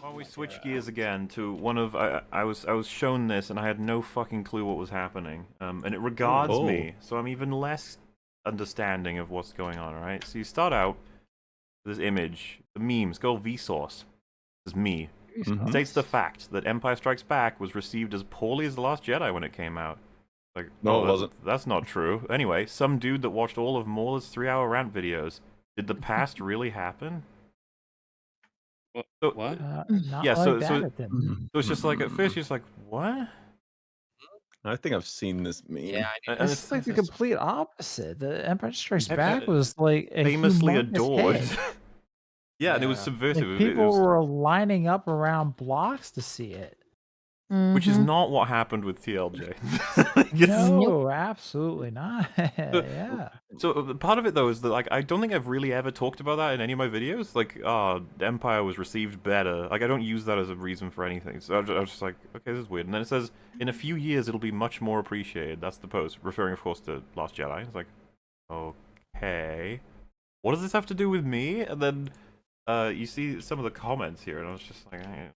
While we switch gears again to one of I, I was I was shown this and I had no fucking clue what was happening. Um, and it regards Oh. me, so I'm even less understanding of what's going on. All right. So you start out this image, the memes, go Vsauce. This is me. Mhm. States the fact that Empire Strikes Back was received as poorly as The Last Jedi when it came out. Like, No, oh, it wasn't. That's not true. Anyway, some dude that watched all of Mauler's three-hour rant videos. Did the past really happen? What? So- what? Uh, Yeah, like so- so- it didn't. So it's just like at first you're just like, what? I think I've seen this meme. Yeah, I And It's it's like the complete opposite. The Empire Strikes Ev- Back was like a famously humongous adored. hit. yeah, and it was subversive. Like, It- it people was- were lining up around blocks to see it. Which is Mhm. not what happened with TLJ. No, absolutely not. yeah. So uh, part of it though is that like I don't think I've really ever talked about that in any of my videos. Like, uh, Empire was received better. Like I don't use that as a reason for anything. So I was, I was just like, okay, this is weird. And then it says in a few years it'll be much more appreciated. That's the post, referring of course to Last Jedi. It's like, okay, what does this have to do with me? And then uh, you see some of the comments here, and I was just like, eh.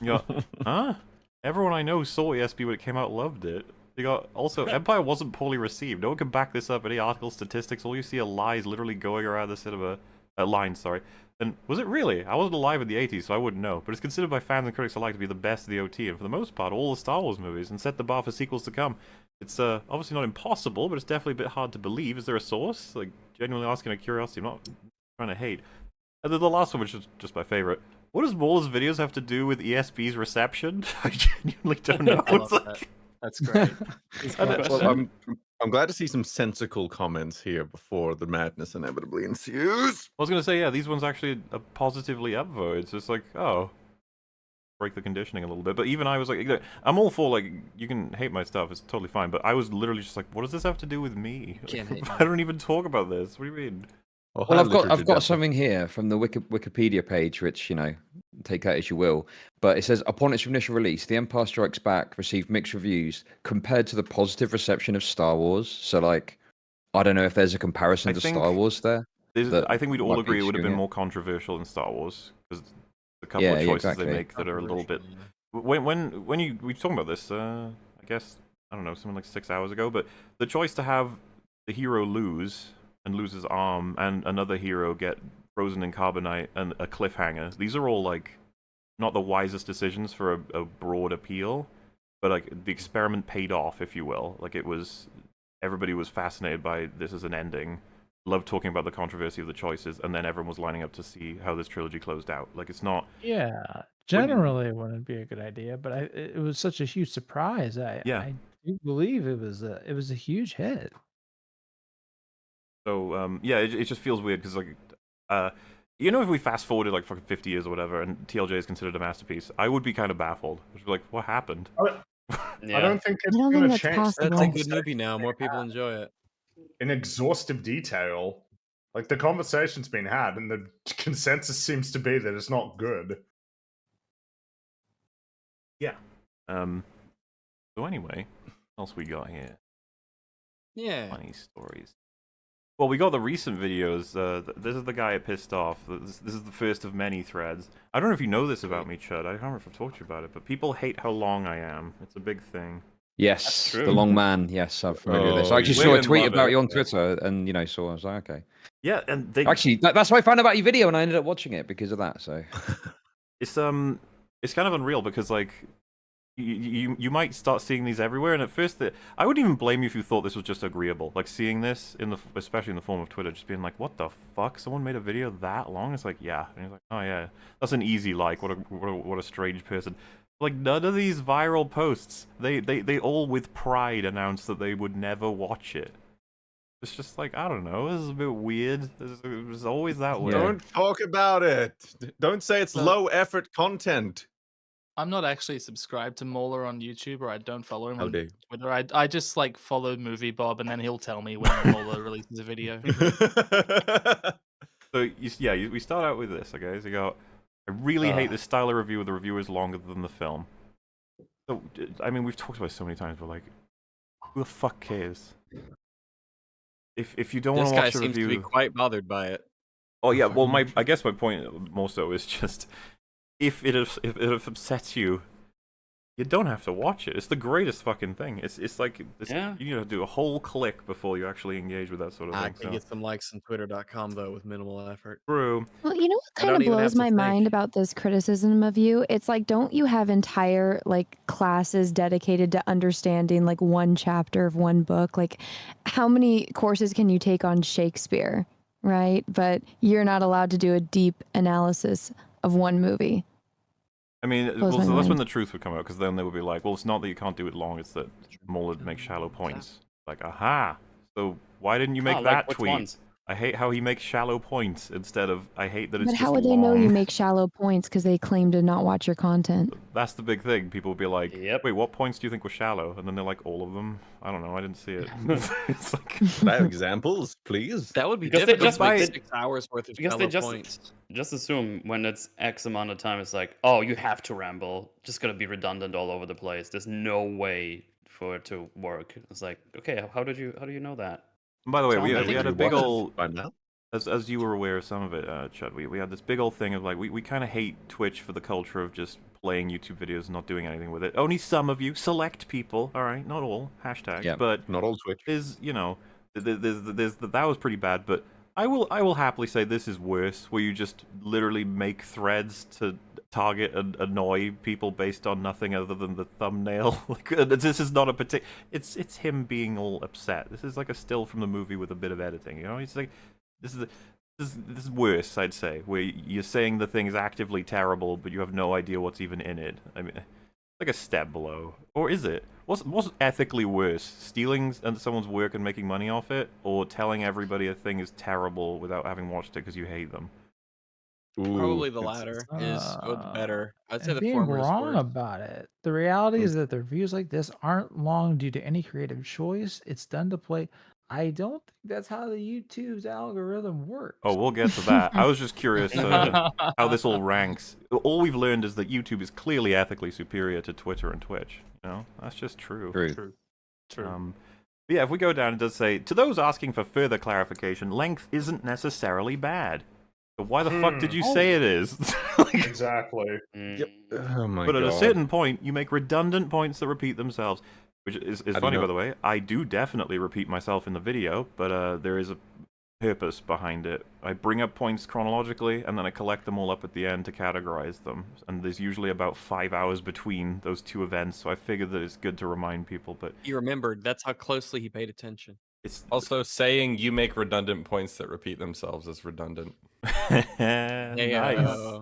Yeah. huh? Everyone I know saw ESB when it came out, loved it. They got also Empire wasn't poorly received. No one can back this up. Any article statistics, all you see are lies literally going around the cinema. Uh, line, sorry. And was it really? I wasn't alive in the 80s, so I wouldn't know. But it's considered by fans and critics alike to be the best of the OT, and for the most part, all the Star Wars movies, and set the bar for sequels to come. It's uh, obviously not impossible, but it's definitely a bit hard to believe. Is there a source? Like, genuinely asking a curiosity. I'm not trying to hate. And then the last one, which is just my favorite. What does Mauler's videos have to do with ESB's reception? I genuinely don't know. I It's like- that. That's great. well, I'm, I'm glad to see some sensical comments here before the madness inevitably ensues. I was gonna say, yeah, these ones actually are positively upvoted. So it's like, oh, break the conditioning a little bit. But even I was like, I'm all for like, you can hate my stuff, it's totally fine. But I was literally just like, what does this have to do with me? Can't I don't even talk about this. What do you mean? Well, I've got I've got something here from the Wiki, Wikipedia page, which you know, take that as you will. But it says upon its initial release, The Empire Strikes Back received mixed reviews compared to the positive reception of Star Wars. So, like, I don't know if there's a comparison I to Star Wars there. I think we'd all agree it would have been it. more controversial in Star Wars because the couple Yeah, of choices exactly. they make that are a little bit when when when you we were talking about this uh i guess i don't know something like six hours ago but the choice to have the hero lose and lose his arm and another hero get frozen in carbonite and a cliffhanger these are all like not the wisest decisions for a, a broad appeal but like the experiment paid off if you will like it was everybody was fascinated by this as an ending loved talking about the controversy of the choices and then everyone was lining up to see how this trilogy closed out like it's not Yeah. Generally, it wouldn't be a good idea, but I, it was such a huge surprise. I, Yeah. I do believe it was a, it was a huge hit. So um, yeah, it, it just feels weird because like, uh, you know, if we fast forwarded like fucking fifty years or whatever, and TLJ is considered a masterpiece, I would be kind of baffled. I'd be like, what happened? Yeah. I don't think it's I don't going think to that's change possible. the a good movie now. More people enjoy it. in exhaustive detail. Like the conversation's been had, and the consensus seems to be that it's not good. Yeah. Um, so anyway, what else we got here? Yeah. Funny stories. Well, we got the recent videos. Uh, th- this is the guy I pissed off. This, this is the first of many threads. I don't know if you know this about me, Chud. I don't remember if I've talked to you about it, but people hate how long I am. It's a big thing. Yes, the long man. Yes, I'm familiar with this. Oh, I actually saw a tweet about it. you on Twitter, and you know, saw. I was like, okay. Yeah, and they Actually, that, that's how I found out about your video, and I ended up watching it because of that. So, it's um it's kind of unreal because like you, you you might start seeing these everywhere and at first the, i wouldn't even blame you if you thought this was just agreeable like seeing this in the especially in the form of twitter just being like what the fuck? Someone made a video that long? It's like yeah. And you're like oh yeah. That's an easy like. What a what a, what a strange person. Like none of these viral posts they, they they all with pride announced that they would never watch it. It's just like i don't know. This is a bit weird. This- it was always that way. Don't talk about it. Don't say it's low effort content. I'm not actually subscribed to Mauler on YouTube, or I don't follow him How on dare Twitter. I, I just like follow Movie Bob, and then he'll tell me when Mauler releases a video. So you, yeah, you, we start out with this, okay? So you go, I really hate Ah. this style of review where the review is longer than the film. So d- I mean, we've talked about it so many times, but like, who the fuck cares? If if you don't want This to guy watch a seems review, to be quite bothered by it. oh yeah, well my I guess my point more so is just if it if if it upsets you, you don't have to watch it. It's the greatest fucking thing. It's it's like it's, Yeah. you need to do a whole click before you actually engage with that sort of I thing. can So. get some likes on Twitter.com though with minimal effort. True. Well, you know what kind of blows to my mind think. about this criticism of you? It's like, don't you have entire like classes dedicated to understanding like one chapter of one book? Like, how many courses can you take on Shakespeare, right? But you're not allowed to do a deep analysis of one movie. I mean, well, so that's when the truth would come out, because then they would be like, well, it's not that you can't do it long, it's that Mauler makes shallow points. Like, aha! So why didn't you make Ah, that like tweet? ones? I hate how he makes shallow points instead of I hate that it's But just how would they know you make shallow points because they claim to not watch your content? That's the big thing. People would be like, Yep. wait, what points do you think were shallow? And then they're like, all of them. I don't know. I didn't see it. it's like, Could I have examples, please? That would be Because they difficult just to make make- six hours worth of because they shallow just points. just assume when it's X amount of time, it's like, oh, you have to ramble. Just gonna be redundant all over the place. There's no way for it to work. It's like, okay, how did you how do you know that? By the way, we, like we had a big old as as you were aware of some of it, uh, Chud, we, we had this big old thing of like we, we kind of hate Twitch for the culture of just playing YouTube videos and not doing anything with it. Only some of you, select people, all right, not all, hashtag. Yeah. But Not all Twitch. is you know th- th- there's, there's, that was pretty bad, but I will I will happily say this is worse, where you just literally make threads to target and annoy people based on nothing other than the thumbnail. like uh, this is not a particular. It's it's him being all upset. This is like a still from the movie with a bit of editing. You know, he's like this is. This is, this is worse, I'd say, where you're saying the thing is actively terrible, but you have no idea what's even in it. I mean, like a step below, or is it? What's what's ethically worse, stealing someone's work and making money off it, or telling everybody a thing is terrible without having watched it because you hate them? Probably the it's- latter is uh, better. I'd say and the being former is wrong worse. about it. The reality Mm. is that the reviews like this aren't long due to any creative choice. It's done to play. I don't think that's how the YouTube's algorithm works. Oh, we'll get to that. I was just curious uh, how this all ranks. All we've learned is that YouTube is clearly ethically superior to Twitter and Twitch. You know, that's just true. True. True. True. Um, but yeah, if we go down, it does say to those asking for further clarification, length isn't necessarily bad. But why the fuck did Hmm. you say it is? Like- Exactly. Yep. Oh my but god. at a certain point, you make redundant points that repeat themselves, which is, is How do you funny, by the way. I do definitely repeat myself in the video, but uh, there is a purpose behind it. I bring up points chronologically, and then I collect them all up at the end to categorize them. And there's usually about five hours between those two events, so I figured that it's good to remind people. But He remembered. That's how closely he paid attention. it's Also, saying you make redundant points that repeat themselves is redundant. Yeah, nice. uh,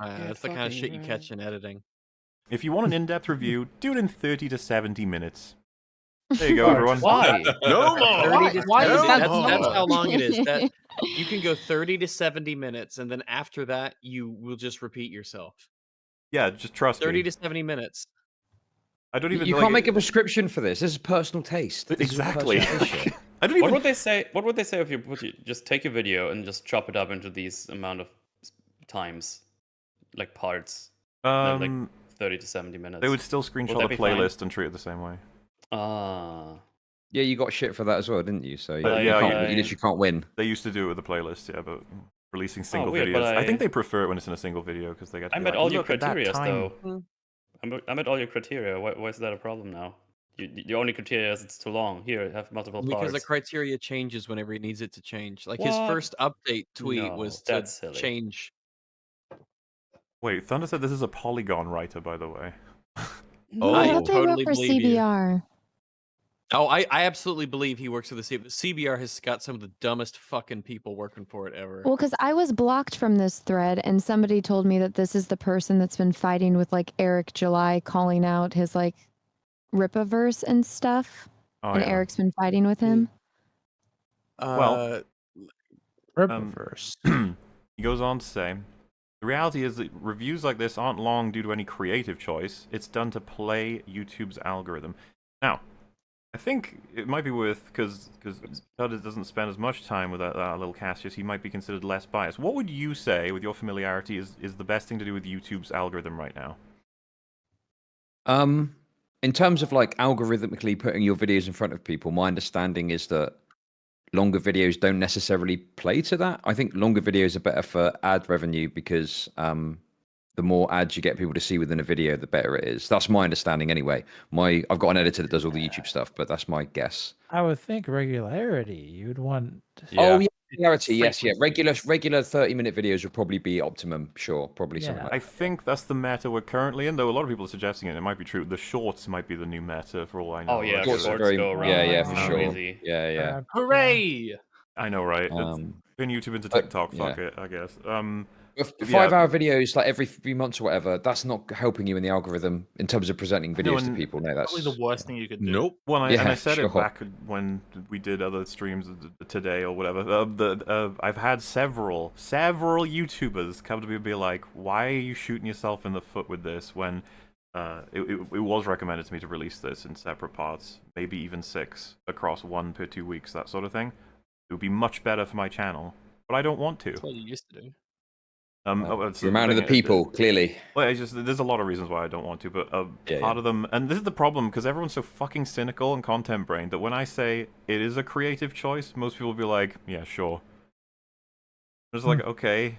uh, that's the kind of shit you catch in editing. If you want an in-depth review, do it in 30 to 70 minutes. There you go, Oh, everyone. Why? No more. 30 to Why is 70 that that's, that's how long it is. That you can go 30 to 70 minutes, and then after that, you will just repeat yourself. Yeah, just trust 30 me. to 70 minutes. I don't even you like, can't make a prescription for this. This is personal taste. This is Exactly. Personal taste shit. I don't What would they say? What would they say if you put you, just take a video and just chop it up into these amount of times, like parts, um, like thirty to seventy minutes? they would still screenshot that the be fine? playlist and treat it the same way. Ah, Yeah, you got shit for that as well, didn't you? So you, But you yeah, can't, yeah. you literally can't win. They used to do it with the playlist, yeah, but releasing single weird, videos. but I... think they prefer it when it's in a single video because they get. To I be met like, all your "Look at that criteria time." though. I met, I met all your criteria. Why, why is that a problem now? You, the only criteria is it's too long. Here, have multiple Because parts. the criteria changes whenever he needs it to change. Like his What? first update tweet No, was to that's silly. change. Wait, Thunder said this is a Polygon writer, by the way. Oh. I I thought they oh. totally wrote for believe you. CBR. Oh, I, I absolutely believe he works for the CBR. CBR has got some of the dumbest fucking people working for it ever. Well, because I was blocked from this thread, and somebody told me that this is the person that's been fighting with like Eric July, calling out his like Rippaverse and stuff, Oh, and yeah. Eric's been fighting with him. well, Uh, Rip um, he goes on to say, the reality is that reviews like this aren't long due to any creative choice. It's done to play YouTube's algorithm. Now, I think it might be worth because because Todd doesn't spend as much time with that, that little Cassius. He might be considered less biased. What would you say, with your familiarity, is is the best thing to do with YouTube's algorithm right now? Um, in terms of like algorithmically putting your videos in front of people, my understanding is that longer videos don't necessarily play to that. I think longer videos are better for ad revenue because um, the more ads you get people to see within a video, the better it is. That's my understanding anyway. My I've got an editor that does all the YouTube stuff, but that's my guess. I would think regularity. You'd want. Oh yeah, regularity. Yes, yeah. Regular regular thirty minute videos would probably be optimum. Sure, probably something like I think that's the meta we're currently in, though a lot of people are suggesting it. It might be true. The shorts might be the new meta for all I know. Oh, yeah, Like, shorts uh, very- go around Yeah, yeah, for sure. crazy. Yeah, yeah. Uh, Hooray! I know, right? It's Um, Turn YouTube into but, TikTok. Fuck yeah. it, I guess. Um, F- yeah. Five hour videos like every few months or whatever, that's not helping you in the algorithm in terms of presenting videos to people. No, that's Probably the worst thing you could do. Nope. Well, and I, and I said sure. it back when we did other streams today or whatever. Uh, the uh, I've had several, several YouTubers come to me and be like, "Why are you shooting yourself in the foot with this?" When uh, it, it, it was recommended to me to release this in separate parts, maybe even six across one per two weeks, that sort of thing. It would be much better for my channel, but I don't want to. That's what you used to do. Um, Well, oh, it's you're a man of the thing, it- people, clearly. well, it's just there's a lot of reasons why I don't want to, but uh, Yeah, part yeah. of them, and this is the problem because everyone's so fucking cynical and content brained that when I say it is a creative choice, most people will be like, "Yeah, sure." It's like, okay,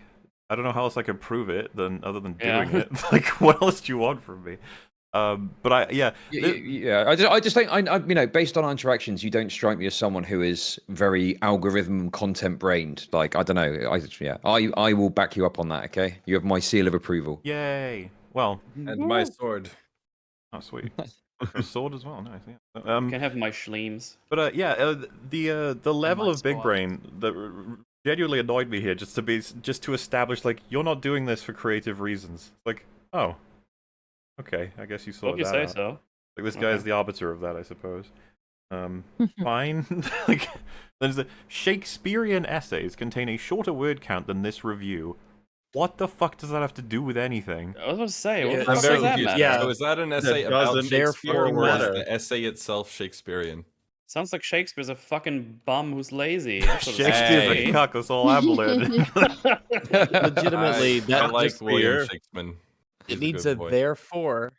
I don't know how else I can prove it than other than Yeah. doing it. like, what else do you want from me? Um, but I, yeah, Y- th- y- Yeah, I just, I just think, I, I, you know, based on our interactions, you don't strike me as someone who is very algorithm content brained. Like, I don't know, I, yeah, I, I will back you up on that. Okay, you have my seal of approval. yay. Well, And my sword. oh sweet, sword as well. Nice. Yeah. You Um, can have my schleams. But uh, yeah, uh, the uh, the level of big squad. brain that r- r- genuinely annoyed me here, just to be just to establish like you're not doing this for creative reasons. Like, oh, okay, I guess you saw Well, if you that. say out. so. Like this guy Okay. is the arbiter of that, I suppose. Um, fine. like, there's a Shakespearean essays contain a shorter word count than this review. What the fuck does that have to do with anything? I was going to say, what Yeah, the I'm fuck very does that confused. Yeah. So is that an essay about doesn't Shakespeare therefore or is the essay itself Shakespearean? Sounds like Shakespeare's a fucking bum who's lazy. That's what it Shakespeare's sounds a cuck. That's all I'm learning. Legitimately, I, that I like William. Shakespeare. It needs a therefore.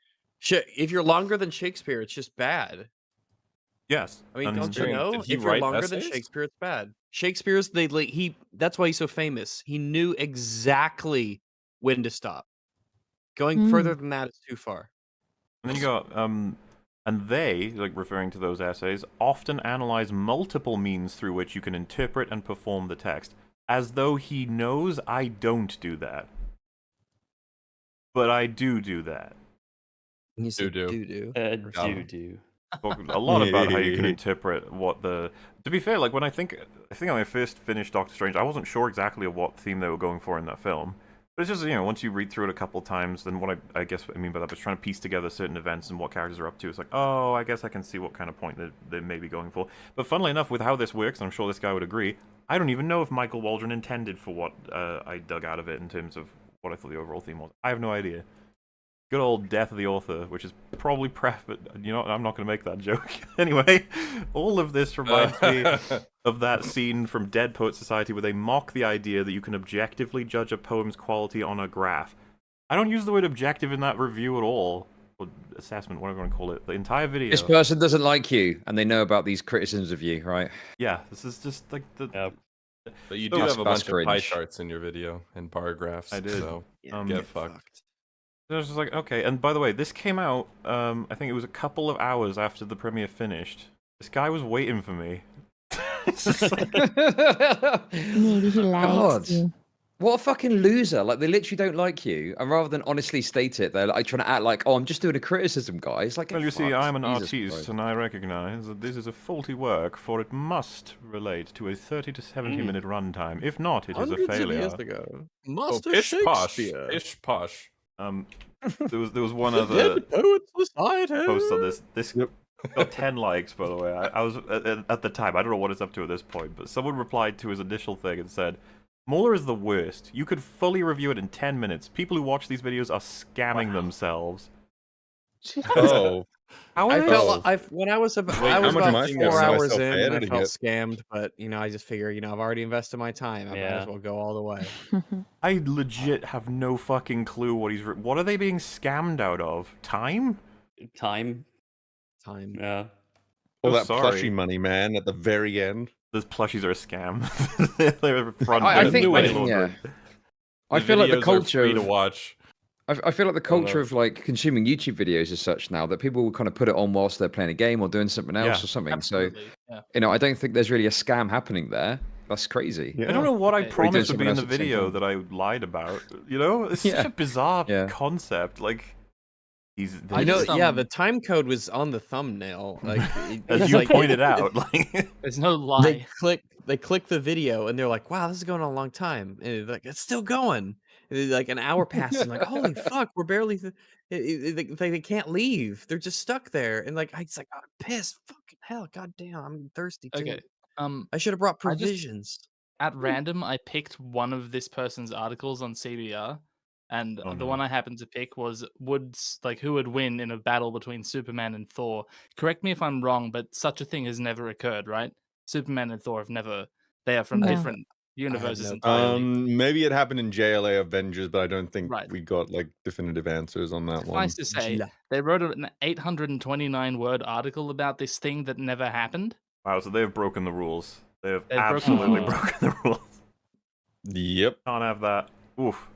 If you're longer than Shakespeare, it's just bad. yes. I mean, don't you know? If you're longer than? Shakespeare, it's bad. Shakespeare's they like he. That's why he's so famous. He knew exactly when to stop. Going Mm. further than that is too far. And then you go, um, and they, like referring to those essays, often analyze multiple means through which you can interpret and perform the text, as though he knows I don't do that. But I do do that. You said Doo-doo. doo-doo. Uh, do do. Talk a lot about how you can interpret what the. To be fair, like when I think, I think when I first finished Doctor Strange, I wasn't sure exactly what theme they were going for in that film. But it's just you know, once you read through it a couple times, then what I, I guess what I mean by that is trying to piece together certain events and what characters are up to. It's like, oh, I guess I can see what kind of point they, they may be going for. But funnily enough, with how this works, I'm sure this guy would agree, I don't even know if Michael Waldron intended for what uh, I dug out of it in terms of what I thought the overall theme was. I have no idea. Good old death of the author, which is probably pref. But you know, I'm not going to make that joke. anyway, all of this reminds me of that scene from Dead Poet Society where they mock the idea that you can objectively judge a poem's quality on a graph. I don't use the word objective in that review at all. Or assessment, whatever you want to call it. The entire video. This person doesn't like you, and they know about these criticisms of you, right? yeah, this is just like the. Yep. But you So- do That's- have a that's bunch of pie cringe. charts in your video and bar graphs. I did. So Um, get fucked. I was just like, okay. And by the way, this came out. Um, I think it was a couple of hours after the premiere finished. This guy was waiting for me. It's just like- Maybe he likes God. you. What a fucking loser! Like they literally don't like you, and rather than honestly state it, they're like trying to act like, "Oh, I'm just doing a criticism, guys." Like, Well, you see, I'm an Jesus artiste, Christ. and I recognize that this is a faulty work, for it must relate to a 30 to 70 Mm. minute runtime. If not, it is a Hundreds of failure. years ago. Oh, Master pish posh. ish posh. Um, there was there was one The other Dead Poets Society. post on this. This Yep. got 10 likes, by the way. I, I was at, at- at the time. I don't know what it's up to at this point, but someone replied to his initial thing and said. Mauler is the worst. You could fully review it in 10 minutes. People who watch these videos are scamming themselves. Oh, How I felt they- I when I was about, Wait, I was much about four hours in, and I editing felt it? scammed. But you know, I just figure, you know, I've already invested my time. I might as well go all the way. I legit have no fucking clue what he's. What are they being scammed out of? Time? Time. Time. Yeah. Oh, all Oh, that sorry. plushy money, man, at the very end. Those plushies are a scam. They're front. I- I think- money I think- I feel like the culture. free to of- watch. I, I feel like the culture of like consuming YouTube videos is such now that people will kind of put it on whilst they're playing a game or doing something else Yeah, or something. Absolutely. Yeah. So you know, I don't think there's really a scam happening there. That's crazy. Yeah. I don't know what I Okay. promised would be in the at the same video that I lied about. You know, it's such a bizarre Yeah. concept. Like, he's I know. just- just, yeah, um, the time code was on the thumbnail. Like it- as it's you like- pointed out. Like, There's no lie. They lie. click. They click the video and they're like, "Wow, this is going on a long time." And it's like, "It's still going." And then, like an hour passes. and like, "Holy fuck, we're barely." Th- it- it- they, they, they can't leave. They're just stuck there. And like, I it's like, I'm pissed. Fucking hell, goddamn, I'm thirsty too. Okay. Um, I should have brought I just- provisions. at random, I picked one of this person's articles on CBR, and Oh, the no. one I happened to pick was would like who would win in a battle between Superman and Thor. Correct me if I'm wrong, but such a thing has never occurred, right? Superman and Thor have never. They are from No. different universes no- entirely. Um, maybe it happened in JLA Avengers, but I don't think Right. we got like definitive answers on that one. Suffice to say, Gila. they wrote an 829 word article about this thing that never happened. wow, so they have broken the rules. They have They've broken the absolutely rules. broken the rules. Yep. Can't have that. Oof.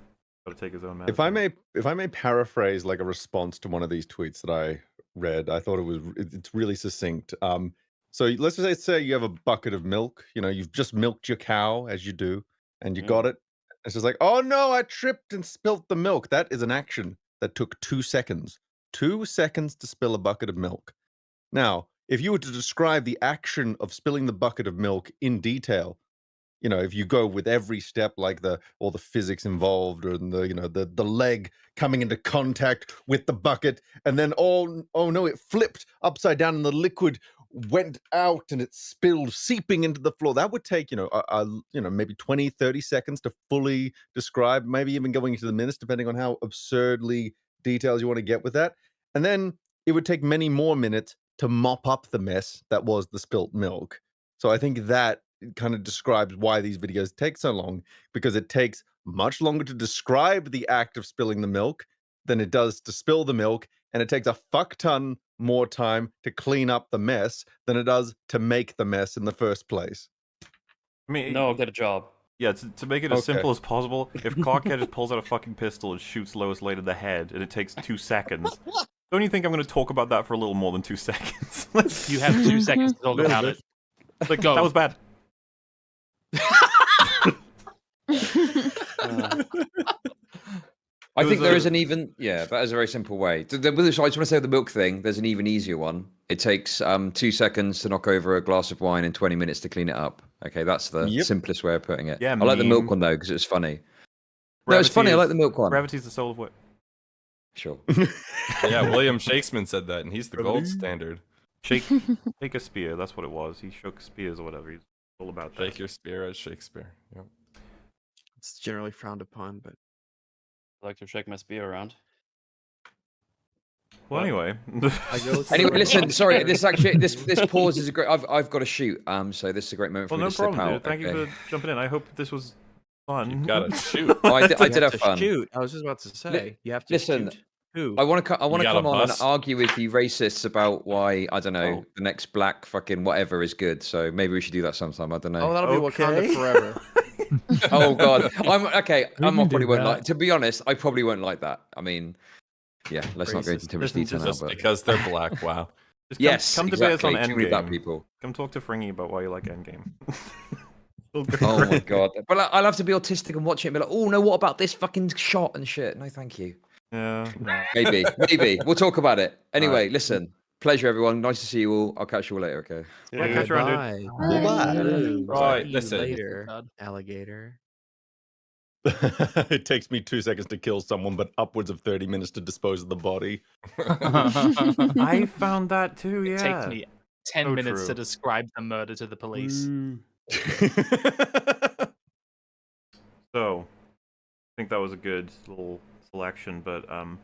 Gotta take his own medicine. If I may, if I may paraphrase like a response to one of these tweets that I read, I thought it was it's really succinct. Um, so let's just say, say you have a bucket of milk. You know, you've just milked your cow as you do, and you Mm. got it. It's just like, oh no, I tripped and spilt the milk. That is an action that took two seconds. Two seconds to spill a bucket of milk. Now, if you were to describe the action of spilling the bucket of milk in detail, you know, if you go with every step, like the all the physics involved, or the you know the the leg coming into contact with the bucket, and then oh oh no, it flipped upside down, and the liquid went out and it spilled, seeping into the floor. That would take you know a, a, you know maybe 20, 30 seconds to fully describe, maybe even going into the minutes, depending on how absurdly details you want to get with that. And then it would take many more minutes to mop up the mess that was the spilt milk. So I think that kind of describes why these videos take so long because it takes much longer to describe the act of spilling the milk than it does to spill the milk and it takes a fuck ton more time to clean up the mess than it does to make the mess in the first place. I mean, No, get a job. Yeah, to, to make it as Okay. simple as possible, if Clark Kent just pulls out a fucking pistol and shoots Lois Lane in the head, and it takes two seconds, don't you think I'm going to talk about that for a little more than two seconds? You have two seconds to talk about it. But go. that was bad. I think was there a- is an even yeah, that is a very simple way. The, the, I just want to say the milk thing. There's an even easier one. It takes um, two seconds to knock over a glass of wine and 20 minutes to clean it up. Okay, that's the Yep. simplest way of putting it. Yeah, I like the milk one though because it's funny. No, it's Gravity funny. I like the milk one. Gravity's the soul of wit. Sure. yeah, William Shakespeare said that, and he's the gold standard. Shake, shake a spear. That's what it was. He shook spears or whatever. He's all about that. Shake your spear as Shakespeare. Yep. It's generally frowned upon, but I like to shake my spear around. Well, anyway. I go to Anyway, listen. Sorry, this actually this this pause is a great. I've I've got to shoot. Um, so this is a great moment for well, me no to slip problem, out. dude. Thank okay? you for jumping in. I hope this was fun. You gotta shoot. Oh, I, did, I did have have fun. Shoot. I was just about to say you have to listen, shoot. Who? I want to. I want to come on and argue with you racists about why I don't know Oh. the next black fucking whatever is good. So maybe we should do that sometime. I don't know. Oh, that'll be Wakanda Okay. forever. oh god, I'm okay. We I'm can probably do won't that. like. To be honest, I probably won't like that. I mean, yeah. Let's not go into Racist. too much Listen, detail now. But because they're black. Wow. Just come, yes, come debate us exactly. on Too many black Endgame. people. Come talk to Fringy about why you like Endgame. Oh my god! But I- I'll have to be autistic and watch it and be like, oh no, what about this fucking shot and shit? No, thank you. Yeah. Maybe, maybe we'll talk about it. Anyway, listen. Pleasure, everyone. Nice to see you all. I'll catch you all later. Okay. Yeah, catch you around, dude. Bye. Bye. Ooh, Right, listen. later, alligator. it takes me two seconds to kill someone, but upwards of 30 minutes to dispose of the body. I found that too, yeah. It takes me 10 So minutes to describe the murder to the police. Mm. So, I think that was a good little selection, but um,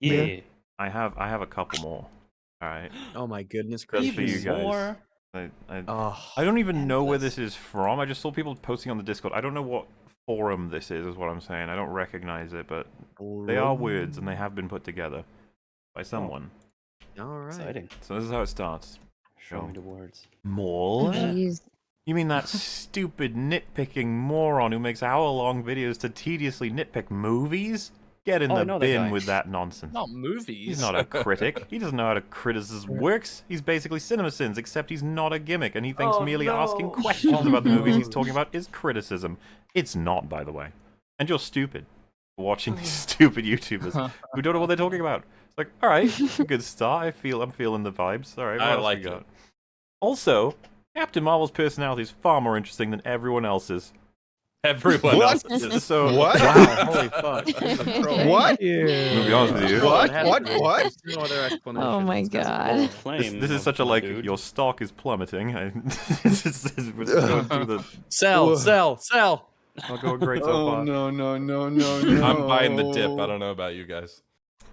Yeah. I have I have a couple more. All right. Oh my goodness Just for you gracious. guys. more? I, I, Oh, I don't even know where this is from. I just saw people posting on the Discord. I don't know what forum this is, is what I'm saying. I don't recognize it, but they are words and they have been put together by someone. All right. Exciting. So this is how it starts. Show So- me the words. Mole? Jeez. You mean that stupid nitpicking moron who makes hour-long videos to tediously nitpick movies? Get in Oh, the know that bin with that nonsense. Not movies. He's not a critic. He doesn't know how to criticism works. He's basically CinemaSins, except he's not a gimmick, and he thinks Oh, merely no. asking questions about the movies he's oh. talking about is criticism. It's not, by the way. And you're stupid for watching these oh. stupid YouTubers who don't know what they're talking about. It's like, all right, good start. I feel I'm feeling the vibes. All right, what I else we like it. Also, Captain Marvel's personality is far more interesting than everyone else's. Everyone What? else is. So What? Wow, holy fuck. What? Gonna be honest with you. What? It What? What? No other explanation. Oh my god. This, this is such a like dude. your stock is plummeting. I, this is, this is- going through the Sell, Ugh. sell, sell. not going great so Oh far. no no no no no! I'm buying the dip. I don't know about you guys.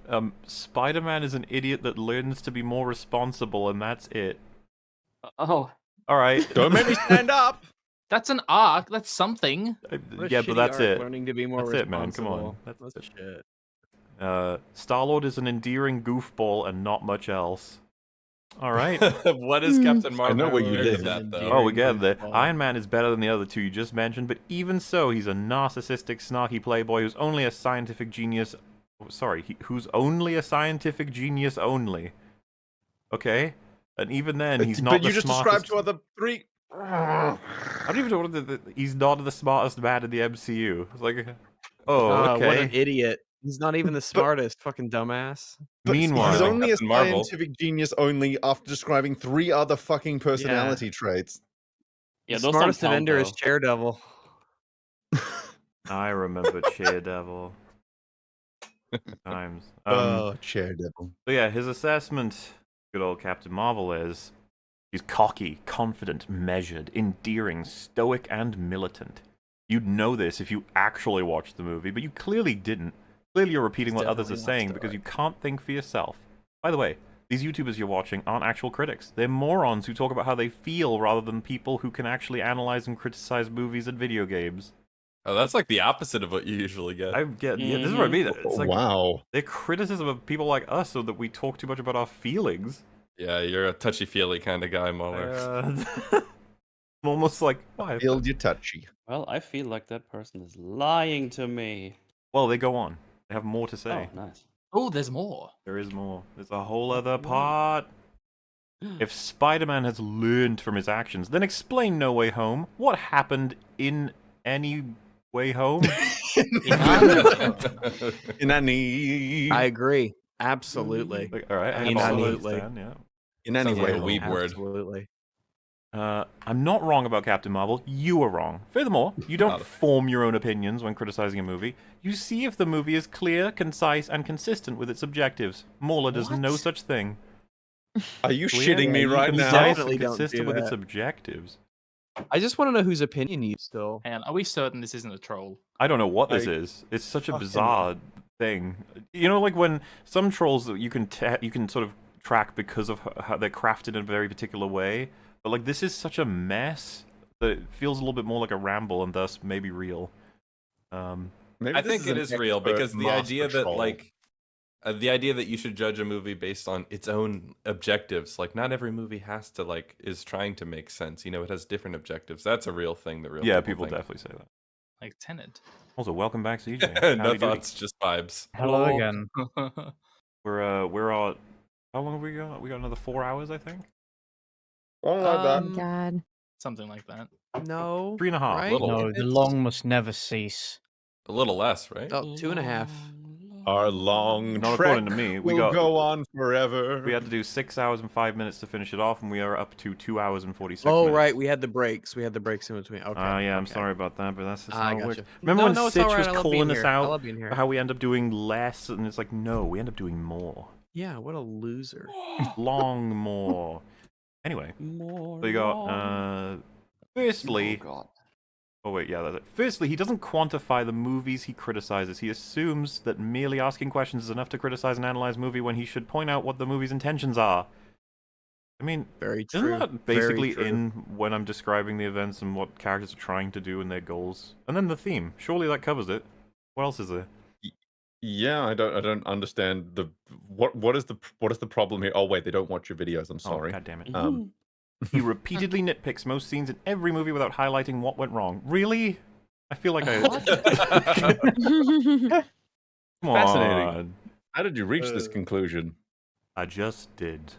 Um, Spider-Man is an idiot that learns to be more responsible, and that's it. Oh, All right. Don't make me stand up. That's an arc. That's something. Uh, yeah, but that's arc, it. Learning to be more That's it, man. Come on. That's That's it. shit. Uh, Star Lord is an endearing goofball and not much else. All right. what is Hmm. Captain Marvel? I know what you did. That, though? oh, we get there. Iron Man is better than the other two you just mentioned, but even so, he's a narcissistic, snarky playboy who's only a scientific genius. oh, Sorry, he, who's only a scientific genius only. Okay, and even then, he's not but the you just smartest. described two other three. I don't even know what the, the, he's not the smartest man in the MCU. It's like, oh, Uh, okay. What an idiot. He's not even the smartest, fucking dumbass. But Meanwhile- he's only a Captain Marvel. scientific genius only after describing three other fucking personality traits. yeah. the those smartest don't count, Avenger is though. Charedevil. I remember Chair Devil. Times. Um, oh, chair devil. So yeah, his assessment, good old Captain Marvel, is he's cocky, confident, measured, endearing, stoic, and militant. You'd know this if you actually watched the movie, but you clearly didn't. Clearly, you're repeating what others are saying because you can't think for yourself. By the way, these YouTubers you're watching aren't actual critics. They're morons who talk about how they feel rather than people who can actually analyze and criticize movies and video games. Oh, that's like the opposite of what you usually get. I get yeah, this is what I mean. It's like wow. they're criticism of people like us so that we talk too much about our feelings. Yeah, you're a touchy feely kind of guy, Mauler. Uh, I'm almost like, why? Feel you touchy. Well, I feel like that person is lying to me. Well, they go on. They have more to say. Oh, nice. Oh, there's more. There is more. There's a whole other part. If Spider-Man has learned from his actions, then explain No Way Home. What happened in any way home? In any, I agree. Absolutely. Like, all right, I Absolutely. understand, yeah. In any Sounds like way. a weeb word. Absolutely. Uh, I'm not wrong about Captain Marvel. You are wrong. Furthermore, you don't form your own opinions when criticizing a movie. You see if the movie is clear, concise, and consistent with its objectives. Mauler does no such thing. Are you Clear, shitting me right now? and Definitely don't consistent do with its objectives. I just want to know whose opinion you still. And are we certain this isn't a troll? I don't know what this I is. It's such a bizarre thing. You know, like when some trolls that you can ta you can sort of track because of how they're crafted in a very particular way. But like this is such a mess that it feels a little bit more like a ramble and thus maybe real. Um, Maybe I think it an is real because the master idea that like uh, the idea that you should judge a movie based on its own objectives like not every movie has to like is trying to make sense you know it has different objectives that's a real thing that real yeah, people, people think. definitely say that. Like Tenet. Also, welcome back, CJ. no Howdy doody. thoughts just vibes Hello Hello. again. We're uh, we're uh, how long have we got? We got another four hours, I think. Something like that. Um, God. Something like that. No. Three and a half. Right? Little. No, the long must never cease. a little less right Oh, two and a half. Our long Not trek according to me. We will got- go on forever. We had to do six hours and five minutes to finish it off, and we are up to two hours and forty-six. Oh, minutes. right. We had the breaks. We had the breaks in between. Okay. Ah, yeah, I'm okay. sorry about that, but that's just I how it works. gotcha. Remember no, when no, it's Sitch all right. was I love being calling us here. I out love being here. how we end up doing less, and it's like, no, we end up doing more, Yeah, what a loser. long more. Anyway, More so you got uh, firstly, Oh, God. oh wait, yeah, that's it. Firstly, he doesn't quantify the movies he criticizes. He assumes that merely asking questions is enough to criticize and analyze a movie when he should point out what the movie's intentions are. I mean, Very Isn't true. that Very basically true. in when I'm describing the events and what characters are trying to do and their goals? And then the theme. Surely that covers it. What else is there? Yeah, I don't. I don't understand the what. What is the what is the problem here? Oh wait, they don't watch your videos. I'm sorry. Oh, God damn it. Um, he repeatedly nitpicks most scenes in every movie without highlighting what went wrong. Really? I feel like I. Come Fascinating. on. How did you reach this Uh, conclusion? I just did.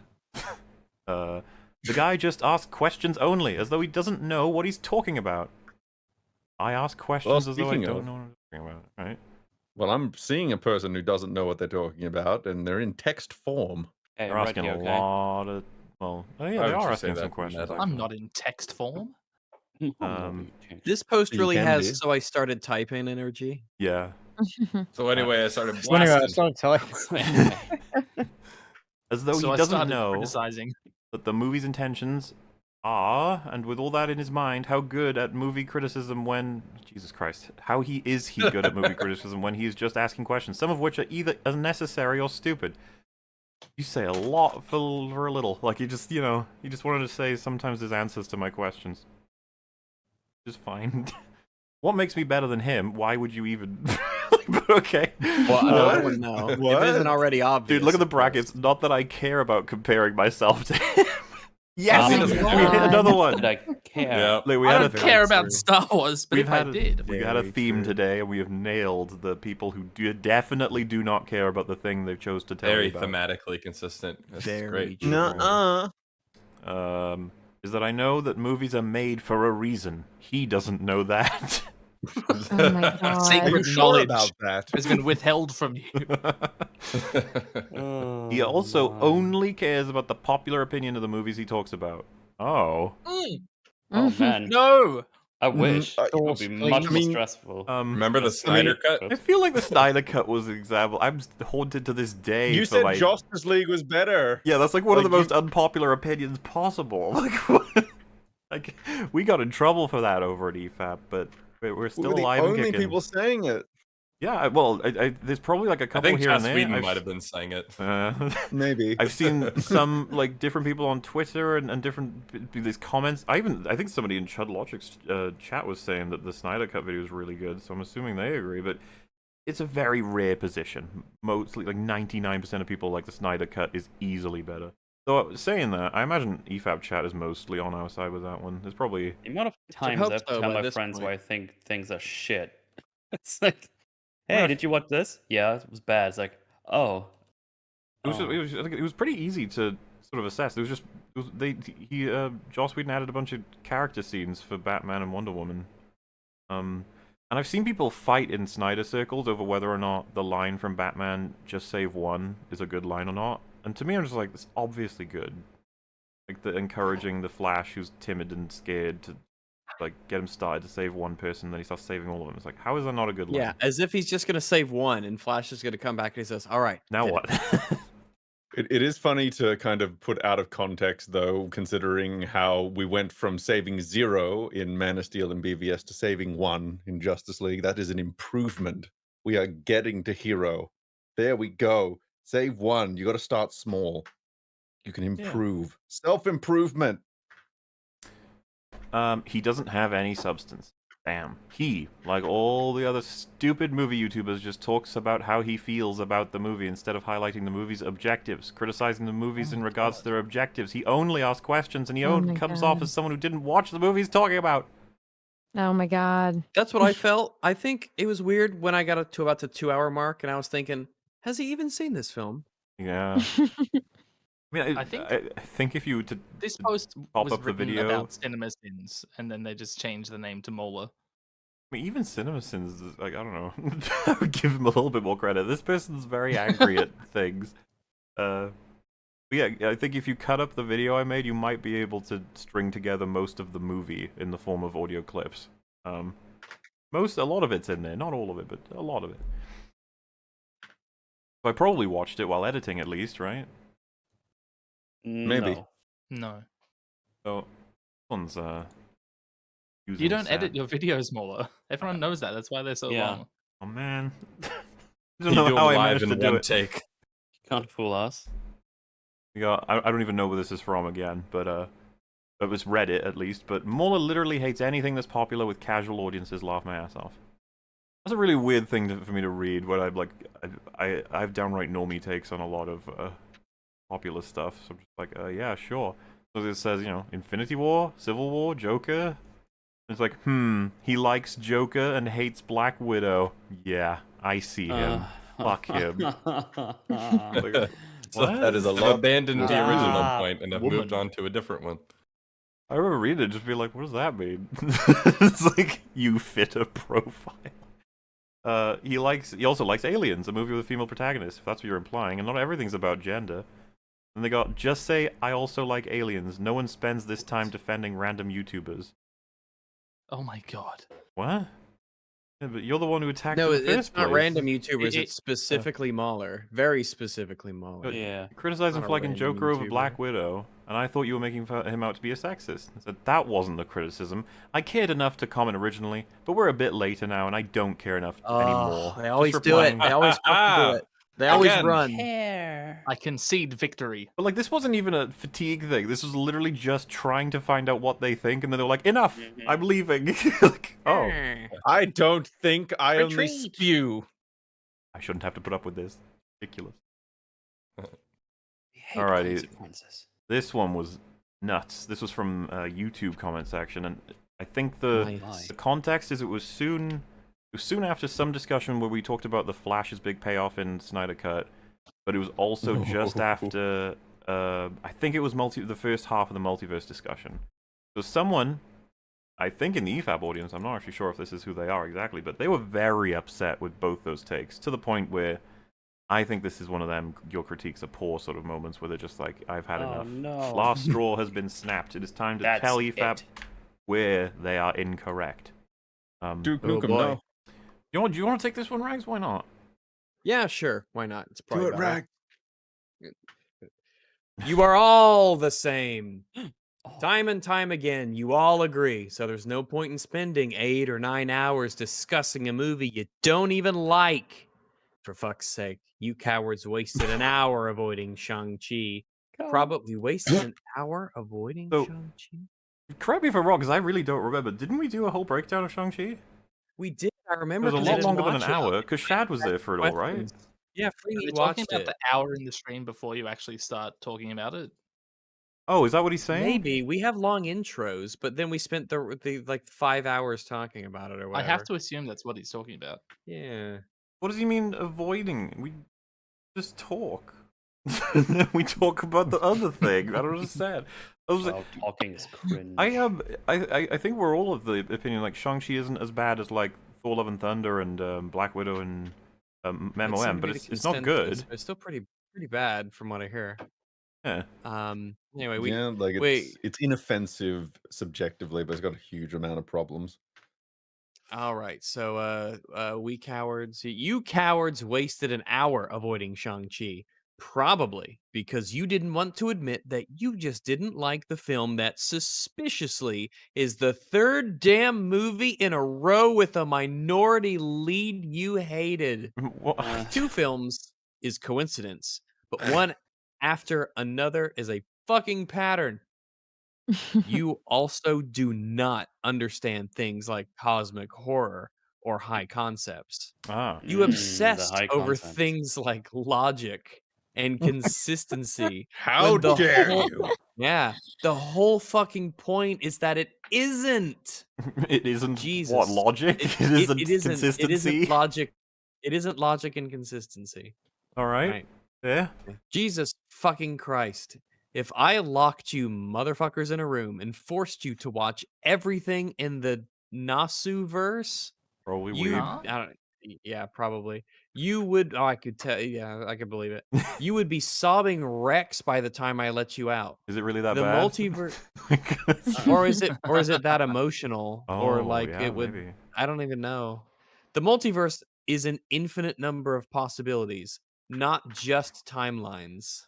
uh, the guy just asks questions only, as though he doesn't know what he's talking about. I ask questions as though I speaking don't of- know what I'm talking about, right? Well, I'm seeing a person who doesn't know what they're talking about, and they're in text form. Hey, They're asking you a okay? lot of. Well, oh yeah, Why they are asking some questions. I'm actually. not in text form. Um, This post really has be. so I started typing energy. Yeah. So anyway, I started So anyway, I blasting. started telling. As though so he I doesn't know criticizing. that the movie's intentions are, and with all that in his mind, how good at movie criticism when Jesus Christ, how he is he good at movie criticism when he's just asking questions, some of which are either unnecessary or stupid. You say a lot for, for a little. Like you just, you know, you just wanted to say sometimes there's answers to my questions. Just fine. what makes me better than him? Why would you even? okay. Well, I What? don't know. If it What? isn't already obvious. Dude, look at the brackets. Not that I care about comparing myself to him. Yes, Oh we my hit another one. Did I care? Yeah. Like, we I had don't a care about. Star Wars, but We've if I had a- did, we had a theme true. today, and we have nailed the people who do definitely do not care about the thing they chose to tell Very you about. thematically consistent. That's Very great. true. Nuh-uh. Um, is that I know that movies are made for a reason. He doesn't know that. Oh my god. Are Secret sure knowledge. about that? has been withheld from you. he oh, also Oh, my. only cares about the popular opinion of the movies he talks about. Oh. Mm. Oh mm-hmm. man, No. I mm-hmm. wish. I- it would be I much more stressful. Um, Remember the Snyder cut? I feel like the Snyder Cut was an example. I'm haunted to this day. You said my... Justice League was better. Yeah, that's like one of Like, the you- most unpopular opinions possible. Like, what? like, we got in trouble for that over at EFAP, but we're, we're We still were the alive only people saying it. Yeah, well, I, I, there's probably like a couple think here Joss and there. Whedon I've- might have been saying it. Uh, Maybe. I've seen some like different people on Twitter and, and different b- b- these comments. I even I think somebody in Chud Logic's uh, chat was saying that the Snyder Cut video is really good, so I'm assuming they agree. But it's a very rare position. Mostly like 99% of people like the Snyder Cut is easily better. So saying that, I imagine EFAP chat is mostly on our side with that one. There's probably The amount of times I've so tell my this friends where I think things are shit. It's like, hey, Yeah. did you watch this? Yeah, it was bad. It's like, oh. It was, oh. it was, I think it was pretty easy to sort of assess. It was just it was, they he uh, Joss Whedon added a bunch of character scenes for Batman and Wonder Woman. Um, and I've seen people fight in Snyder circles over whether or not the line from Batman "Just Save One" is a good line or not. And to me, I'm just like, it's obviously good. Like the encouraging the Flash, who's timid and scared, to like get him started to save one person, then he starts saving all of them. It's like, how is that not a good line? Yeah, as if he's just gonna save one, and Flash is gonna come back and he says, "All right, Now did it." what? It, it is funny to kind of put out of context, though, considering how we went from saving zero in Man of Steel and BVS to saving one in Justice League. That is an improvement. We are getting to hero. There we go. Save one. You got to start small. You can improve. Self improvement. Um, he doesn't have any substance. Damn. He, like all the other stupid movie YouTubers, just talks about how he feels about the movie instead of highlighting the movie's objectives, criticizing the movies in regards to their objectives. He only asks questions and he Oh only my comes off as someone who didn't watch the movie he's talking about. Oh my god. That's what I felt. I think it was weird when I got up to about the two-hour mark, and I was thinking, has he even seen this film? Yeah. I mean, I, I think- I, I think if you were to This post pop was up the video- about Cinema Sins, and then they just changed the name to Mauler. I mean, even CinemaSins, is like, I don't know. Give him a little bit more credit. This person's very angry at things. Uh, yeah, I think if you cut up the video I made, you might be able to string together most of the movie in the form of audio clips. Um, most, a lot of it's in there. Not all of it, but a lot of it. So I probably watched it while editing, at least, right? Maybe. No. No, So, this one's, uh... you don't edit your videos, Mauler. Everyone knows that. That's why they're so Yeah. long. Oh, man. I You don't know do how I live managed to do one it. take. Can't fool us. We got, I, I don't even know where this is from again, but uh, it was Reddit at least. But Mauler literally hates anything that's popular with casual audiences. Laugh my ass off. That's a really weird thing to, for me to read. When I'm like, I, I, I have downright normie takes on a lot of uh, popular stuff. So I'm just like, uh, yeah, sure. So it says, you know, Infinity War, Civil War, Joker. It's like, hmm, he likes Joker and hates Black Widow. Yeah, I see him. Uh, Fuck him. Like, So that is a What? abandoned the original Ah, point and have woman. moved on to a different one. I remember reading it, just be like, "What does that mean?" it's like you fit a profile. Uh, he likes. He also likes Aliens, a movie with a female protagonist. If that's what you're implying, and not everything's about gender. And they got just say, "I also like Aliens." No one spends this time defending random YouTubers. Oh my god. What? Yeah, but you're the one who attacked No, in it- the it's first not place. random YouTubers. it- it's specifically Mauler. Very specifically Mauler. yeah. Criticizing Not a for liking random Joker over Black Widow, and I thought you were making him out to be a sexist. I said that wasn't the criticism. I cared enough to comment originally, but we're a bit later now, and I don't care enough anymore. Oh, they always do it. They always do it. They always Again. run. I concede victory. But like, this wasn't even a fatigue thing. This was literally just trying to find out what they think, and then they're like, "Enough, Mhm. I'm leaving." like, oh, I don't think I only Retreat. spew. I shouldn't have to put up with this. Ridiculous. We hate Alrighty. This one was nuts. This was from uh, YouTube comment section, and I think the Nice. the context is it was soon it was soon after some discussion where we talked about the Flash's big payoff in Snyder Cut, but it was also just after uh, I think it was multi the first half of the multiverse discussion. So someone, I think in the EFAP audience, I'm not actually sure if this is who they are exactly, but they were very upset with both those takes to the point where. I think this is one of them your critiques are poor sort of moments where they're just like, I've had Oh enough. no. Last straw has been snapped. It is time to That's tell E EFAP it. where they are incorrect. Um, Duke Oh, Nukem, boy. no. you know, do you want to take this one, Rags? Why not? Yeah, sure. Why not? It's Do probably it, better. Rag. You are all the same. Oh, Time and time again, you all agree. So there's no point in spending eight or nine hours discussing a movie you don't even like. For fuck's sake, you cowards wasted an hour avoiding Shang-Chi. Probably wasted an hour avoiding So- Shang-Chi. Correct me if I'm wrong, because I really don't remember. Didn't we do a whole breakdown of Shang-Chi? We did. I remember It was a lot longer than an hour, because Shad was there for it all, right? Questions. Yeah, Are we watched talking about it. the hour in the stream before you actually start talking about it? Oh, is that what he's saying? Maybe we have long intros, but then we spent the the like five hours talking about it or I have to assume that's what he's talking about. Yeah. What does he mean avoiding? We just talk. And then we talk about the other thing. I don't understand. I was like, Well, talking is cringe. I um, I, I I think we're all of the opinion like Shang Chi isn't as bad as like Thor: Love and Thunder and um, Black Widow and um, That MOM, but it's it's not good. It's still pretty pretty bad from what I hear. Yeah. Um. Anyway, we yeah, like it's wait. it's inoffensive subjectively, but it's got a huge amount of problems. All right. So, uh, uh, we cowards, you cowards wasted an hour avoiding Shang Chi. Probably because you didn't want to admit that you just didn't like the film that suspiciously is the third damn movie in a row with a minority lead you hated. What? Uh, Two films is coincidence, but one after another is a fucking pattern. You also do not understand things like cosmic horror or high concepts. ah. You Mm, the obsessed high over things like logic and consistency. How when the dare whole- you? Yeah, the whole fucking point is that it isn't. It isn't Jesus, what Jesus. logic. It, It, isn't it isn't. It consistency. isn't logic. It isn't logic and consistency. All right. Right. Yeah. Jesus fucking Christ. If I locked you motherfuckers in a room and forced you to watch everything in the Nasu verse, Probably you weird. I don't yeah, probably. You would oh I could tell yeah, I could believe it. You would be sobbing Rex by the time I let you out. Is it really that the bad? multiverse uh, or is it or is it that emotional? or Oh, like yeah, it would maybe. I don't even know. The multiverse is an infinite number of possibilities, not just timelines.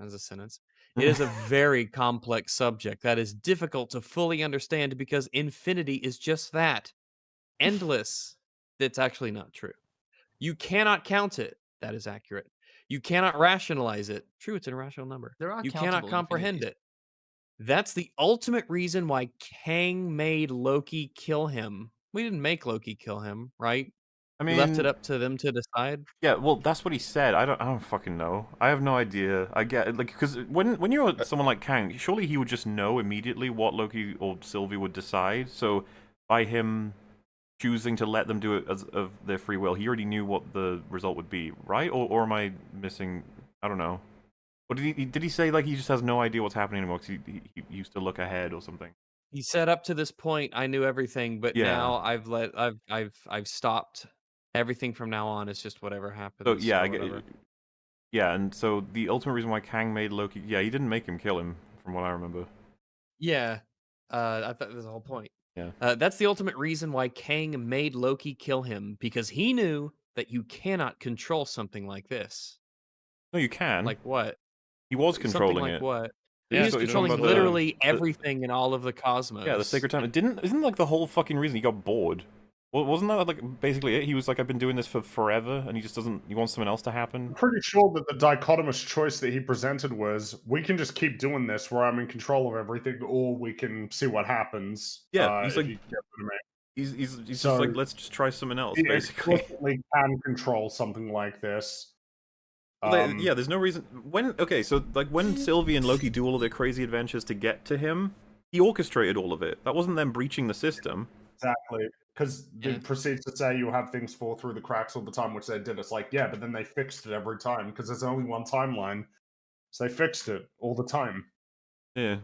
As a sentence. It is a very complex subject that is difficult to fully understand because infinity is just that endless. That's actually not true. You cannot count it. That is accurate. You cannot rationalize it. True, it's an irrational number. There are You cannot comprehend infinities. it. That's the ultimate reason why Kang made Loki kill him. We didn't make Loki kill him, right? I mean, left it up to them to decide. Yeah, well, that's what he said. I don't, I don't fucking know. I have no idea. I get like because when when you're uh someone like Kang, surely he would just know immediately what Loki or Sylvie would decide. So by him choosing to let them do it as of their free will, he already knew what the result would be, right? Or or am I missing? I don't know. What did he did he say? Like he just has no idea what's happening anymore because he, he, he used to look ahead or something. He said up to this point I knew everything, but Yeah. now I've let I've I've I've stopped. Everything from now on is just whatever happens. So yeah, I get, whatever. yeah, and so the ultimate reason why Kang made Loki, yeah, he didn't make him kill him, from what I remember. Yeah, uh, I thought that was the whole point. Yeah. Uh, that's the ultimate reason why Kang made Loki kill him because he knew that you cannot control something like this. No, you can. Like what? he was Something controlling like it. what? Yeah, he was so controlling the- literally the- everything in all of the cosmos. Yeah, the sacred time. It didn't. Isn't like the whole fucking reason he got bored? Well, wasn't that like basically it? He was like, I've been doing this for forever, and he just doesn't. He wants something else to happen. I'm pretty sure that the dichotomous choice that he presented was we can just keep doing this where I'm in control of everything, or we can see what happens. Yeah, uh, he's like- you get what I mean. He's he's, he's So- just like, let's just try something else, He basically. explicitly can control something like this. Um, yeah, there's no reason. When okay, so like when Sylvie and Loki do all of their crazy adventures to get to him, he orchestrated all of it. That wasn't them breaching the system. Exactly. Because Yeah. it proceeds to say you have things fall through the cracks all the time, which they did. It's like, yeah, but then they fixed it every time because there's only one timeline. So they fixed it all the time. Yeah,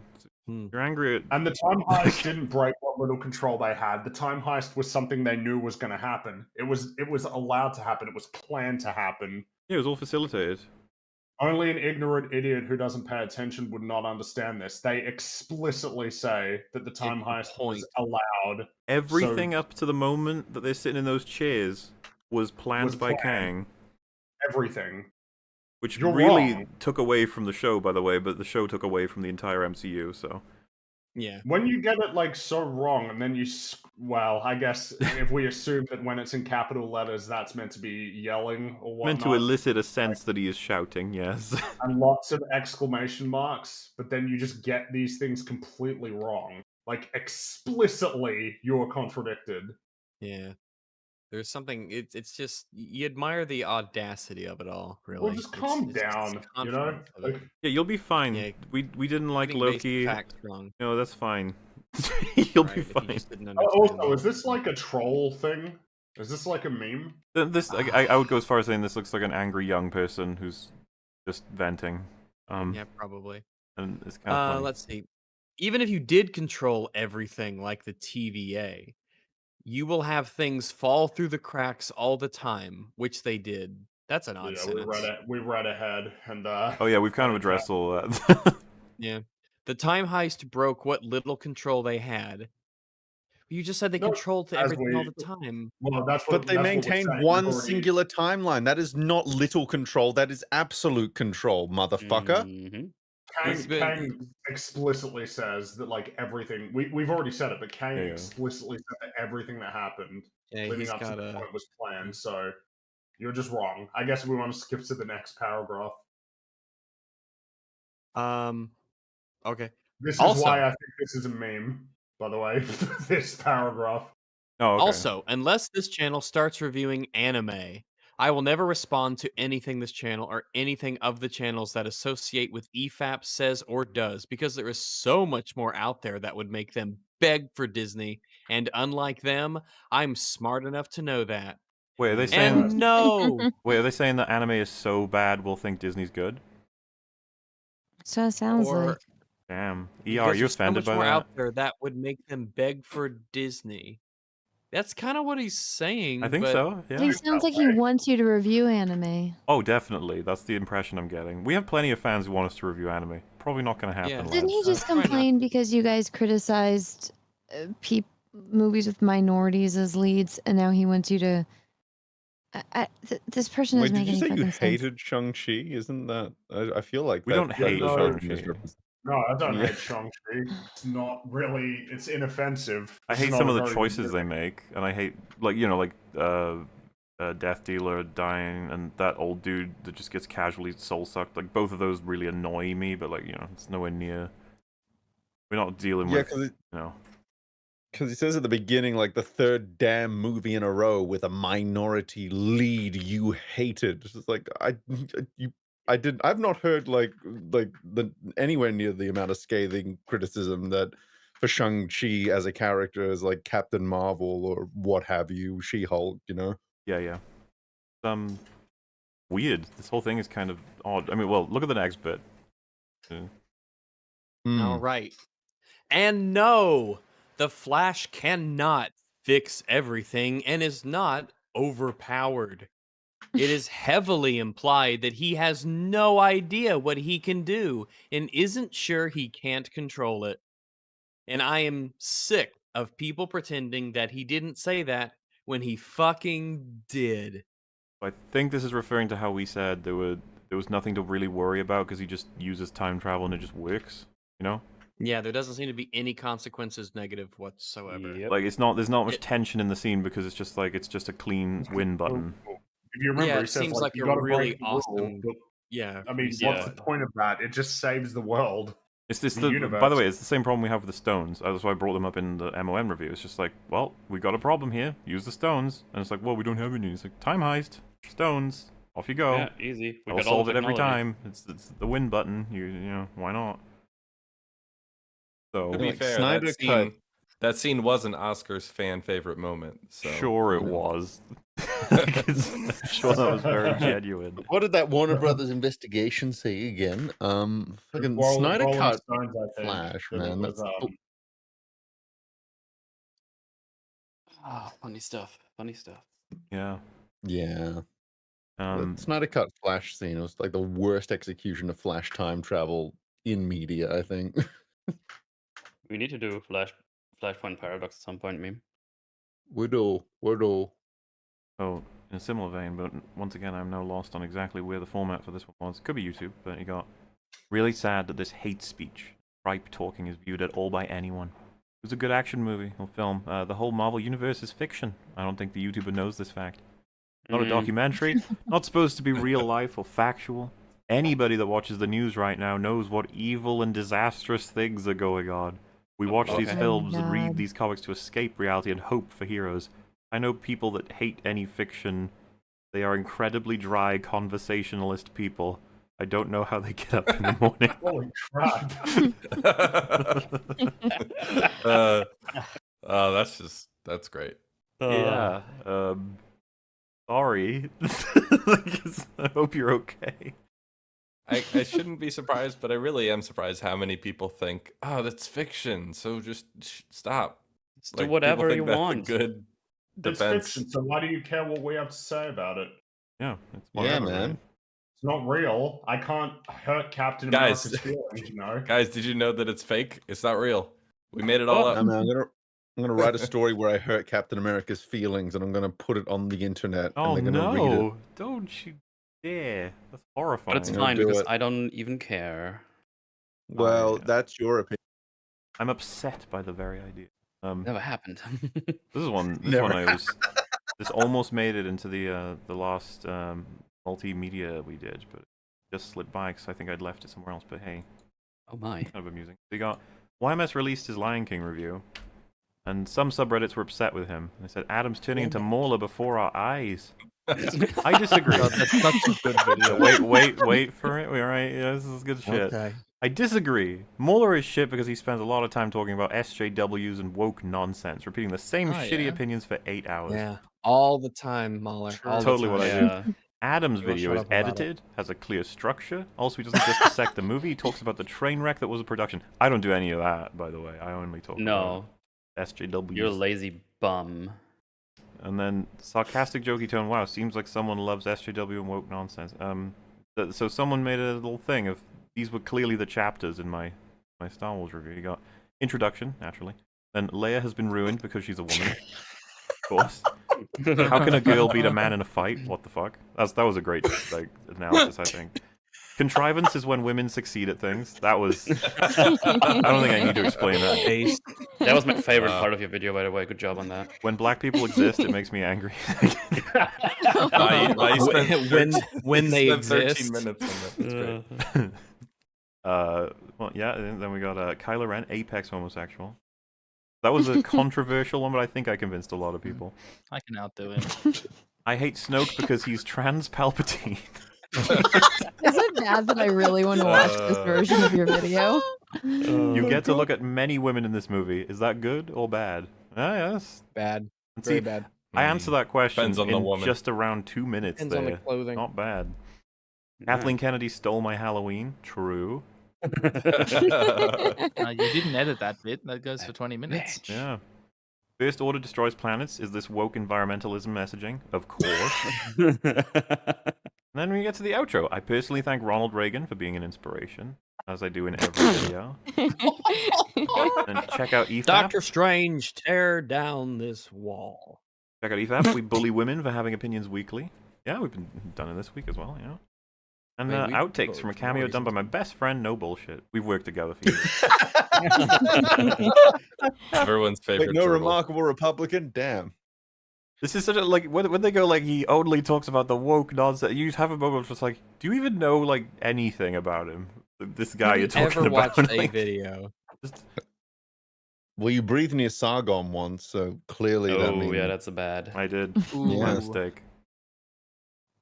Hmm. you're angry at. And the time heist didn't break what little control they had. The time heist was something they knew was going to happen. It was it was allowed to happen. It was planned to happen. Yeah, it was all facilitated. Only an ignorant idiot who doesn't pay attention would not understand this. They explicitly say that the time heist point. was allowed. Everything up to the moment that they're sitting in those chairs was planned Was by planned. Kang, Everything. which You're really wrong. took away from the show, by the way. But the show took away from the entire MCU. So Yeah. When you get it like so wrong, and then you, well, I guess if we assume that when it's in capital letters, that's meant to be yelling or whatnot, meant to elicit a sense that he is shouting. Yes. and lots of exclamation marks, but then you just get these things completely wrong. Like explicitly, you're contradicted. Yeah. There's something. It's it's just you admire the audacity of it all. Really. Well, just It's- calm it's just down, you know. confidence of it. Like, Yeah, you'll be fine. Yeah. We we didn't like Loki. wrong. No, that's fine. you'll right, be if you fine. just didn't oh, understand also, it. is this like a troll thing? Is this like a meme? This I, I I would go as far as saying this looks like an angry young person who's just venting. Um, Yeah, probably. and it's kind of Uh, funny. let's see. Even if you did control everything like the TVA, you will have things fall through the cracks all the time, which they did. That's an odd Yeah, we sentence. read it. We read ahead, and uh, Oh yeah, we've kind of Okay. addressed all that. Yeah. The time heist broke what little control they had. You just said they No, controlled as everything all the time. well, that's what. But they that's what we're maintain saying. one already- singular timeline. That is not little control. That is absolute control, motherfucker. Mhm. Kang, been- Kang explicitly says that like everything we we've already said it, but Kang Yeah, yeah. explicitly said that everything that happened Yeah, leading up got to the point was planned. So you're just wrong. I guess we want to skip to the next paragraph. Um. Okay. This is Also- why I think this is a meme. By the way, this paragraph. oh, okay. Also, unless this channel starts reviewing anime, I will never respond to anything this channel or anything of the channels that associate with E EFAP says or does, because there is so much more out there that would make them beg for Disney. And unlike them, I'm smart enough to know that. wait, are they saying? And no, Wait, are they saying that anime is so bad we'll think Disney's good? So it sounds or like. Damn. ER, because are you there's so offended much by more that? out there that would make them beg for Disney. That's kind of what he's saying. I think but so. Yeah. He sounds like he wants you to review anime. Oh, definitely. That's the impression I'm getting. We have plenty of fans who want us to review anime. Probably not going to happen. Yeah. lads. Didn't he just complain because you guys criticized uh, peop- movies with minorities as leads, and now he wants you to? I, I, th- this person Wait, doesn't did make you say you hated Shang-Chi? Isn't that... I, I feel like We that don't hate was Shang-Chi. Misrepresented. No, I don't Yeah. hate Shang-Chi. It's not really. It's inoffensive. I This hate not some of the very choices they make, and I hate like you know like uh, uh, Death Dealer dying and that old dude that just gets casually soul sucked. Like both of those really annoy me, but like you know it's nowhere near. We're not dealing Yeah, with because you know. Because he says at the beginning, like the third damn movie in a row with a minority lead you hated. It's just like I, you, I did. I've not heard like like the anywhere near the amount of scathing criticism that for Shang Chi as a character, as like Captain Marvel or what have you, She Hulk. You know. Yeah, yeah. Um, weird. This whole thing is kind of odd. I mean, well, look at the next bit. Uh, Hmm. All right. And no, the Flash cannot fix everything and is not overpowered. It is heavily implied that he has no idea what he can do and isn't sure he can't control it. And I am sick of people pretending that he didn't say that when he fucking did. I think this is referring to how we said there were there was nothing to really worry about because he just uses time travel and it just works. You know, Yeah, there doesn't seem to be any consequences negative whatsoever. Yep. like it's not there's not much It- tension in the scene because it's just like it's just a clean win button. If you remember, Yeah, he it says seems like, like you a gotta really break the awesome- but, Yeah. I mean, Yeah. what's the point of that? It just saves the world. It's this the the, by the way, it's the same problem we have with the stones. That's why I brought them up in the MOM review. It's just like, well, we got a problem here. Use the stones, and it's like, well, we don't have any. It's like time heist, stones, off you go. Yeah, easy. We I'll got all solve it every time. It's it's the win button. You you know why not? So To be Like, fair, Snyder that cut- scene, that scene was an Oscar's fan favorite moment. So sure it was. It's- I'm sure that was very genuine. What did that Warner Brothers investigation say again? Um, fucking Roll- Snyder Rolling cut Stones, I think, Flash, that man. was, That's um, Ah, funny stuff. Funny stuff. Yeah. yeah. Um. the Snyder cut Flash scene was like the worst execution of Flash time travel in media. I think. We need to do Flash Flashpoint Paradox at some point, meme. Widow, Widow. Oh, in a similar vein, but once again, I'm now lost on exactly where the format for this one was. Could be YouTube, but you got really sad that this hate speech, tripe talking, is viewed at all by anyone. It was a good action movie or film. Uh, the whole Marvel universe is fiction. I don't think the YouTuber knows this fact. Not a Mm. documentary, not supposed to be real life or factual. Anybody that watches the news right now knows what evil and disastrous things are going on. We watch these Okay. films and read these comics to escape reality and hope for heroes. I know people that hate any fiction. They are incredibly dry conversationalist people. I don't know how they get up in the morning. Holy crap! uh, oh, that's just that's great. yeah. Um, sorry. I hope you're okay. I, I shouldn't be surprised, but I really am surprised how many people think, "Oh, that's fiction." So just sh- stop. Just Like, do whatever think you that's a want. good It's defense. fiction, so why do you care what we have to say about it? Yeah. It's Yeah, man. right? It's not real. I can't hurt Captain Guys. America's feelings, you know. Guys, did you know that it's fake? It's not real. We made it all I up. I'm gonna. I'm gonna write a story where I hurt Captain America's feelings, and I'm gonna put it on the internet, Oh and gonna read it. no! Don't you dare! That's horrifying. But it's fine because it. I don't even care. Well, yeah. that's your opinion. I'm upset by the very idea. Um, Never happened. this is one. This Never one I was. This almost made it into the uh, the last um, multimedia we did, but just slipped by because I think I'd left it somewhere else. But hey, oh my. kind of amusing. We got YMS released his Lion King review, and some subreddits were upset with him. They said Adam's turning into Mauler before our eyes. I disagree. God, that's such a good video. wait, wait, wait for it. All right, yeah, this is good shit. Okay. I disagree. Mauler is shit because he spends a lot of time talking about SJWs and woke nonsense, repeating the same Oh, shitty yeah. opinions for eight hours. Yeah. All the time, Mauler. Sure. All the Totally what I time. do. Adam's You video is up it? edited, has a clear structure. Also, he doesn't just dissect the movie. He talks about the train wreck that was a production. I don't do any of that, by the way. I only talk No, about SJWs. you're a lazy bum. And then sarcastic, jokey tone. Wow, seems like someone loves SJW and woke nonsense. Um, th- so someone made a little thing of these were clearly the chapters in my my Star Wars review. You got introduction, naturally. Then Leia has been ruined because she's a woman. of course. How can a girl beat a man in a fight? What the fuck? That's that was a great like analysis, I think. Contrivance is when women succeed at things. That was. I don't think I need to explain that. Base. That was my favorite Wow. part of your video, by the way. Good job on that. When black people exist, it makes me angry. Why- why you spent when 13 when you they spent 13 exist. minutes on that. That's great. Uh-huh. Uh, well, yeah. And then we got uh, Kylo Ren, apex homosexual. That was a controversial one, but I think I convinced a lot of people. I can outdo it. I hate Snoke because he's trans Palpatine. Is it bad that I really want to watch this Uh. version of your video? You get to look at many women in this movie. Is that good or bad? Ah, yes. Bad. Very see, bad. I answer that question on the in woman. just around two minutes Depends on the clothing. Not bad. Yeah. Kathleen Kennedy stole my Halloween. True. Uh, you didn't edit that bit. That goes for 20 minutes. Yeah. First Order destroys planets. Is this woke environmentalism messaging? Of course. And then we get to the outro. I personally thank Ronald Reagan for being an inspiration, as I do in every video. And check out E EFAP. Doctor Strange, tear down this wall. Check out E EFAP. We bully women for having opinions weekly. Yeah, we've been done it this week as well, yeah. And I uh, outtakes from a cameo done by my best friend, No Bullshit. We've worked together for years. Everyone's favorite. Wait, no turtle. remarkable Republican? Damn. This is such a like when, when they go like he only talks about the woke nonsense. You have a moment just like, do you even know like anything about him? This guy Have you're you talking ever about. watched a video? just- Well, you breathed near Sargon once, so clearly that oh means yeah, that's a bad. I did. Ooh. My Yes. mistake.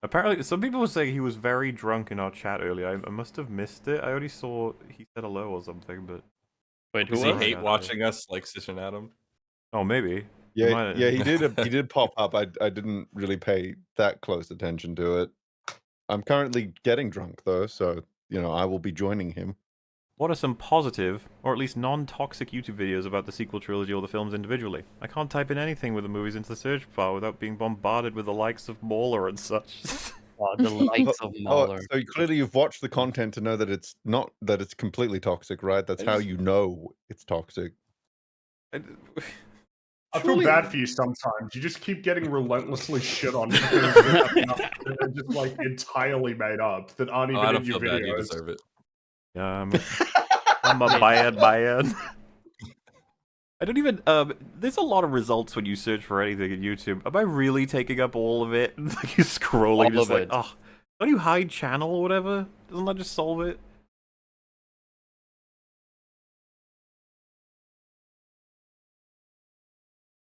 Apparently, some people were saying he was very drunk in our chat earlier. I, I must have missed it. I only saw he said hello or something, but Wait, Does he was? hate Yeah. watching us like Sis and Adam? oh maybe. Yeah, might- yeah, he did. A, he did pop up. I I didn't really pay that close attention to it. I'm currently getting drunk though, so you know I will be joining him. What are some positive, or at least non-toxic YouTube videos about the sequel trilogy or the films individually? I can't type in anything with the movies into the search bar without being bombarded with the likes of Mauler and such. Oh, the likes of Oh, so clearly you've watched the content to know that it's not that it's completely toxic, right? That's I how you know it's toxic. I feel Surely- bad for you sometimes. You just keep getting relentlessly shit on for things that are just like entirely made up that aren't Oh, even I in don't your feel bad. You videos. Deserve it. Yeah, I'm, I'm a bad bad. I don't even. Um, there's a lot of results when you search for anything in YouTube. Am I really taking up all of it? like you scrolling, All just like, it. oh, don't you hide channel or whatever? Doesn't that just solve it?